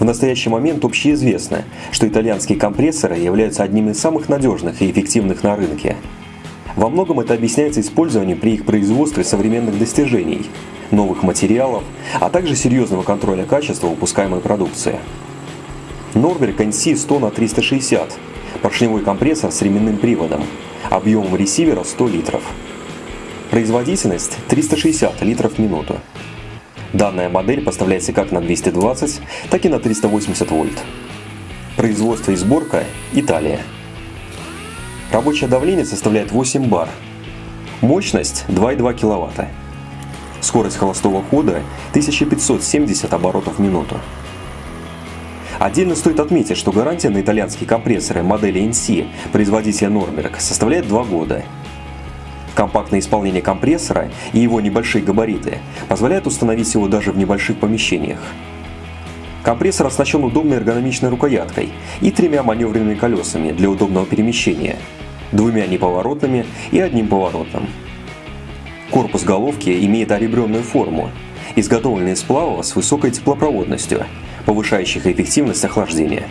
В настоящий момент общеизвестно, что итальянские компрессоры являются одним из самых надежных и эффективных на рынке. Во многом это объясняется использованием при их производстве современных достижений, новых материалов, а также серьезного контроля качества выпускаемой продукции. Норберг NC 100 на 360 – поршневой компрессор с ременным приводом, объемом ресивера 100 литров. Производительность 360 литров в минуту. Данная модель поставляется как на 220, так и на 380 вольт. Производство и сборка – Италия. Рабочее давление составляет 8 бар. Мощность 2,2 кВт. Скорость холостого хода 1570 оборотов в минуту. Отдельно стоит отметить, что гарантия на итальянские компрессоры модели NC производителя Нормерк составляет 2 года – Компактное исполнение компрессора и его небольшие габариты позволяют установить его даже в небольших помещениях. Компрессор оснащен удобной эргономичной рукояткой и тремя маневренными колесами для удобного перемещения, двумя неповоротными и одним поворотным. Корпус головки имеет оребренную форму, изготовленный из сплавов с высокой теплопроводностью, повышающих эффективность охлаждения.